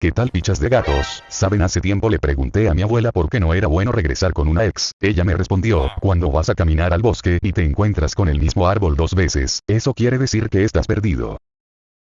¿Qué tal pichas de gatos? Saben hace tiempo le pregunté a mi abuela por qué no era bueno regresar con una ex. Ella me respondió, cuando vas a caminar al bosque y te encuentras con el mismo árbol dos veces, eso quiere decir que estás perdido.